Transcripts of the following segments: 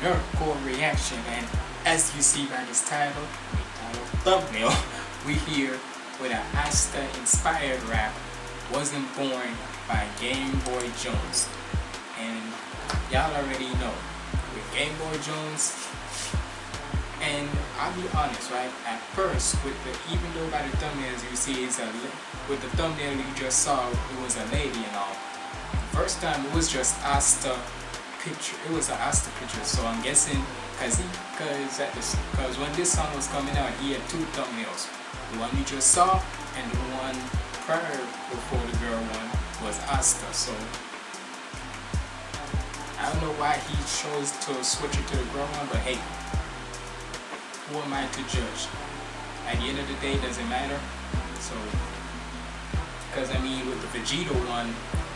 nerdcore reaction. And as you see by this title, thumbnail, we here with an Asta inspired rap. Wasn't born by Game Boy Jones. And y'all already know with Game Boy Jones. And I'll be honest, right? At first, with the even though by the thumbnails you see it's a with the thumbnail you just saw, it was a lady and all first time it was just Asta picture. It was an Asta picture, so I'm guessing because he, because at this, because when this song was coming out, he had two thumbnails. The one you just saw and the one prior before the girl one was Asta. So I don't know why he chose to switch it to the girl one, but hey, who am I to judge? At the end of the day, doesn't matter. So, because I mean, with the Vegeta one,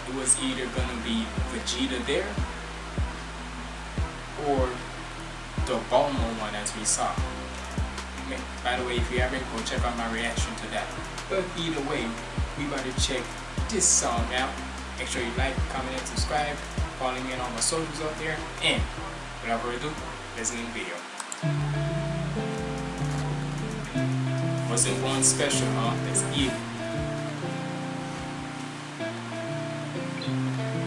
it was either gonna be Vegeta there or the Bulma one as we saw. By the way, if you haven't, go check out my reaction to that. But either way, we about to check this song out. Make sure you like, comment, and subscribe. Follow me on all my socials out there. And without further ado, let's get the video. Wasn't one special, huh? Let's eat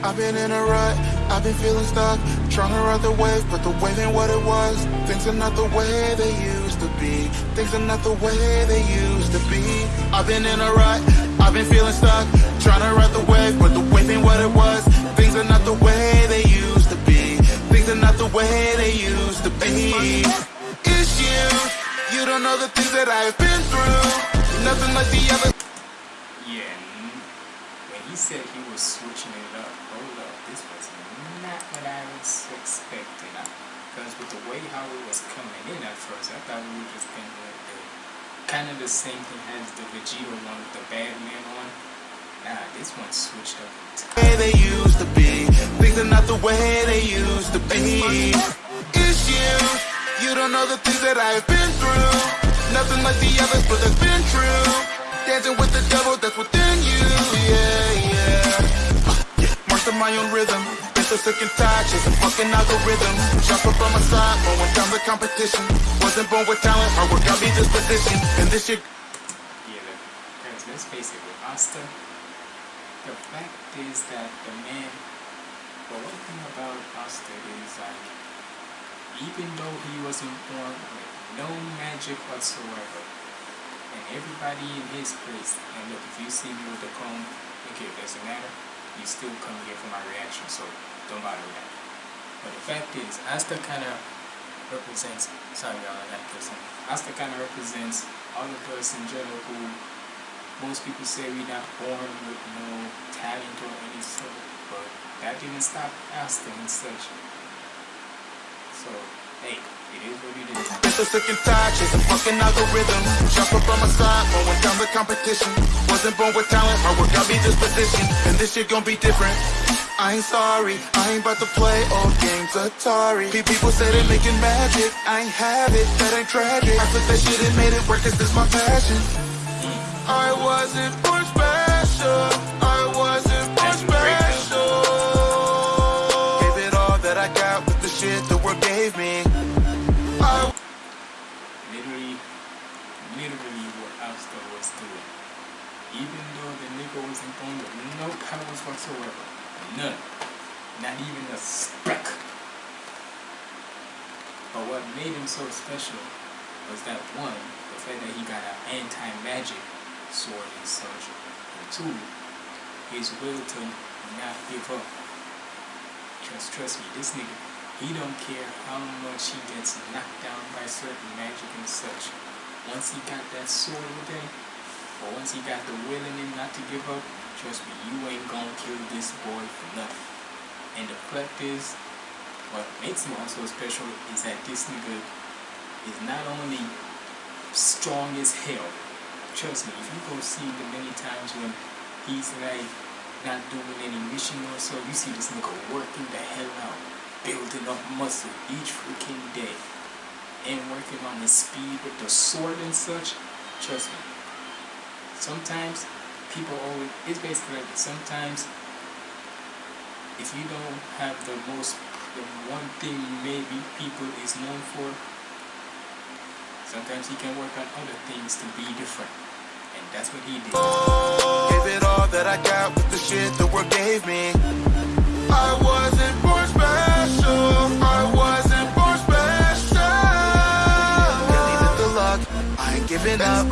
I've been in a rut, I've been feeling stuck Trying to ride the wave, but the wave ain't what it was. Things are not the way they used to be. Things are not the way they used to be. I've been in a rut, I've been feeling stuck Trying to ride the wave, but the wave ain't what it was. Things are not the way they used to be. Things are not the way they used to be. It's you, you don't know the things that I've been through. Nothing like the other Yeah, when he said he was switching it up up, this was not what I was expecting. Because with the way how it was coming in at first, I thought we were just going to the, kind of the same thing as the Vegeta one with the bad man one. Nah, this one switched up. They used to be, things are not the way they used to be. It's you, you don't know the things that I've been through. Nothing like the others, but been true. Dancing with the devil that's within you, yeah to my own rhythm. Been so sick and tired, chasing fucking algorithms. Up on my side, mowing down the competition. Wasn't born with talent, hard work got me this position. And this shit. Yeah, because let's face it, with Asta, the fact is that the man. But one thing about Asta is like, even though he wasn't born with no magic whatsoever, and everybody in his place, and look, if you see me with the comb, okay, it doesn't matter you still come here for my reaction, so don't bother with that. But the fact is, Asta kind of represents, sorry y'all, that person. Asta kind of represents all us in general who most people say we're not born with no talent or any sort, but that didn't stop Asta and such. So, hey, it is what it is. Been so sick and tired, chasing fucking algorithms. Jump up on my side, mowing down the competition. Wasn't born with talent, hard work got me this position. And this shit gon' be different. I ain't sorry, I ain't about to play old games Atari People say they making magic, I ain't have it, that ain't tragic I took that shit and made it work cause this my passion mm. I wasn't born special, the world gave me oh. literally what Asta was doing. Even though the nigga wasn't born with no powers whatsoever. None. Not even a speck. But what made him so special was that one, the fact that he got an anti-magic sword and such. And two, his will to not give up. Just trust me, this nigga, he don't care how much he gets knocked down by certain magic and such once he got that sword with him, or once he got the will in him not to give up, trust me, you ain't gonna kill this boy for nothing. And the fact is, what makes him also special is that this nigga is not only strong as hell. Trust me, if you go see the many times when he's like not doing any mission or so, you see this nigga working the hell out, building up muscle each freaking day and working on the speed with the sword and such, trust me. Sometimes people always, it's basically like sometimes if you don't have the most, the one thing maybe people is known for, sometimes he can work on other things to be different. And that's what he did. Gave it all that I got with the shit the world gave me. I wasn't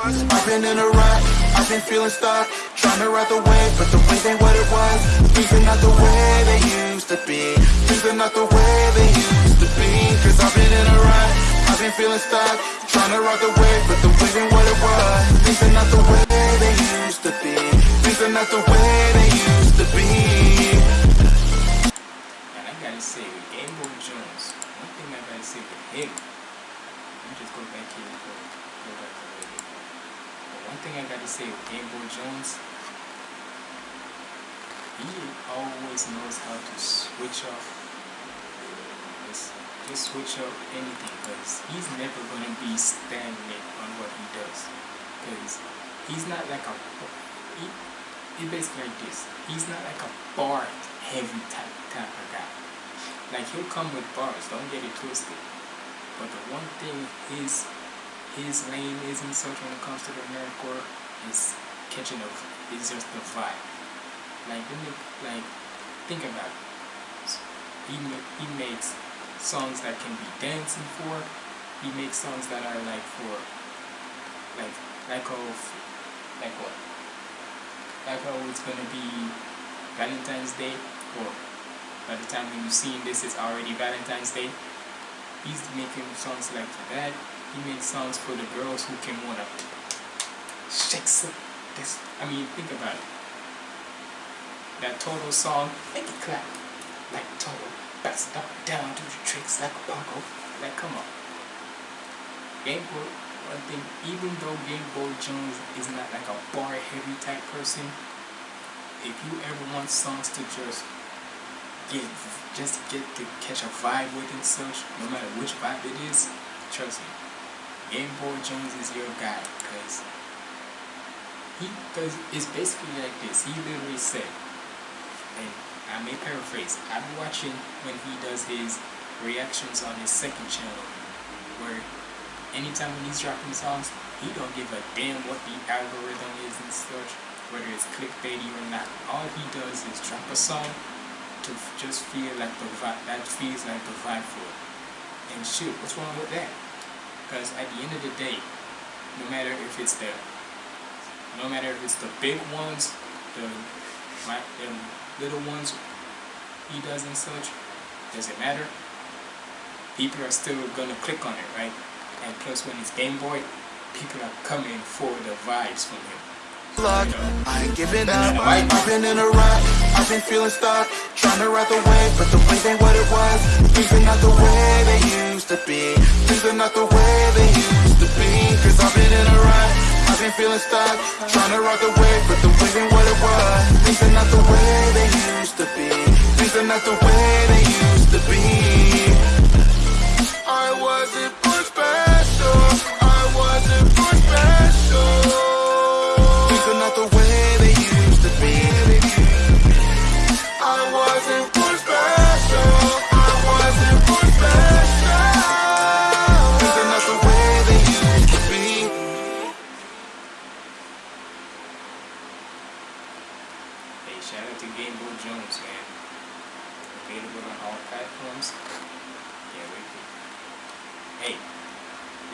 up. I've been in a rut. I've been feeling stuck. Trying to ride the wave, but the wave ain't what it was. Things are not the way they used to be. Things are not the way they used to be. Cause I've been in a rut. I've been feeling stuck. Trying to ride the wave, but the wave ain't what it was. Things are not the way they used to be. Things are not the way they used to be. And I gotta say, with Game Boy Jones, one thing I gotta say with him, let me just go back here and go, go back to where he was. I gotta say with Jones, he always knows how to switch off. Just, switch up anything, because he's never gonna be stagnant on what he does. Because he's not like a, he, it's basically like this. He's not like a bar heavy type type of guy. Like he'll come with bars, don't get it twisted. But the one thing his his lane is such when it comes to the nerdcore is catching a it's just the vibe. Like you, like think about it. He he makes songs that can be dancing for. He makes songs that are like for like like of like what? Like how it's gonna be Valentine's Day or by the time you've seen this it's already Valentine's Day. He's making songs like that. He makes songs for the girls who can wanna shake some this I mean think about it. That total song, make it clap like total. It up down, do the tricks like a bongo. Like come on. Game Boy one thing, even though Game Boy Jones is not like a bar heavy type person, if you ever want songs to just get just get to catch a vibe with and such, no matter which vibe it is, trust me, Game Boy Jones is your guy because he because it's basically like this. He literally said, and I may paraphrase. I'm watching when he does his reactions on his second channel, where anytime when he's dropping songs, he don't give a damn what the algorithm is and such, whether it's clickbaity or not. All he does is drop a song to just feel like the vibe, that feels like the vibe for it. And shoot, what's wrong with that? Because at the end of the day, no matter if it's the, no matter if it's the big ones, the, the little ones he does and such, does it matter? People are still gonna click on it, right? And plus, when it's Game Boy, people are coming for the vibes from him. luck. I ain't giving up. I've been in a rut. I've been feeling stuck. Trying to ride the wave, but the wave ain't what it was. Things are not the way they used to be. Things are not the way they used to be. Cause I've been in a rut. I've been feeling stuck. Trying to ride the wave, but the wave ain't what it was. Things are not the way they used to be. Things are not the way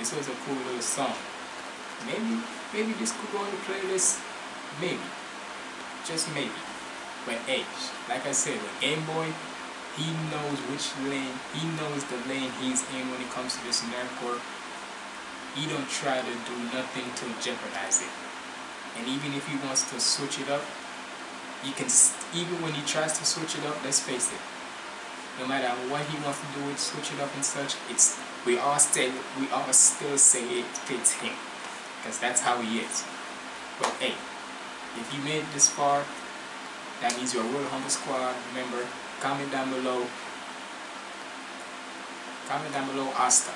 this was a cool little song. Maybe, maybe this could go on the playlist. Maybe, just maybe. But hey, like I said, with Game Boy, he knows which lane. He knows the lane he's in when it comes to this nerdcore. He don't try to do nothing to jeopardize it. And even if he wants to switch it up, you can even when he tries to switch it up let's face it no matter what he wants to do switch it up and such it's we all still we all still say it fits him because that's how he is but hey if you made this far that means you're a real humble squad remember comment down below comment down below asta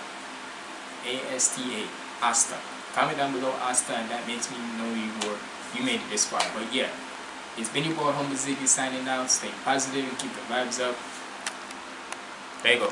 a-s-t-a asta comment down below asta and that makes me know you were you made it this far but yeah It's been your boy Humble Ziggy signing out. Stay positive and keep the vibes up. There you go.